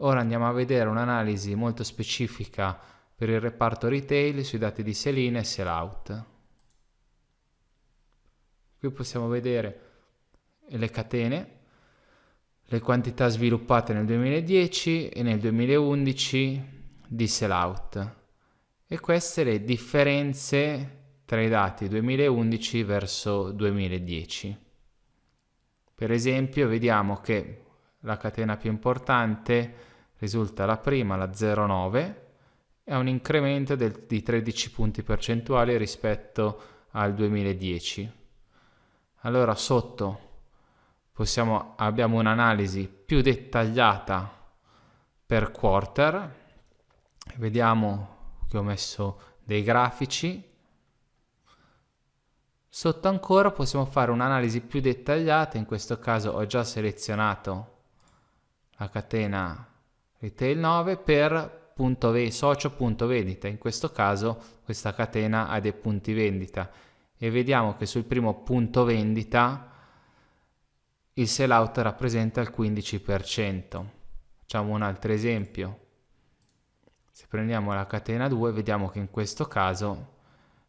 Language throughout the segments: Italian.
Ora andiamo a vedere un'analisi molto specifica per il reparto retail sui dati di sell-in e sell-out. Qui possiamo vedere le catene, le quantità sviluppate nel 2010 e nel 2011 di sell-out e queste le differenze tra i dati 2011 verso 2010. Per esempio vediamo che la catena più importante risulta la prima, la 0,9, e ha un incremento del, di 13 punti percentuali rispetto al 2010. Allora sotto possiamo, abbiamo un'analisi più dettagliata per quarter, vediamo che ho messo dei grafici. Sotto ancora possiamo fare un'analisi più dettagliata, in questo caso ho già selezionato la catena retail 9 per socio vendita, in questo caso questa catena ha dei punti vendita e vediamo che sul primo punto vendita il sell out rappresenta il 15%. Facciamo un altro esempio. Se prendiamo la catena 2 vediamo che in questo caso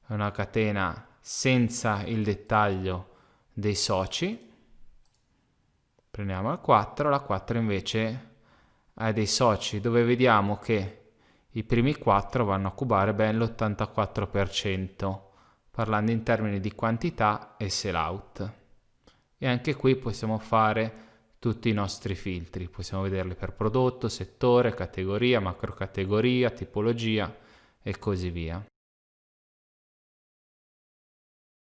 è una catena senza il dettaglio dei soci. Prendiamo la 4, la 4 invece ha dei soci dove vediamo che i primi 4 vanno a cubare ben l'84%, parlando in termini di quantità e sell out. E anche qui possiamo fare tutti i nostri filtri, possiamo vederli per prodotto, settore, categoria, macrocategoria, tipologia e così via.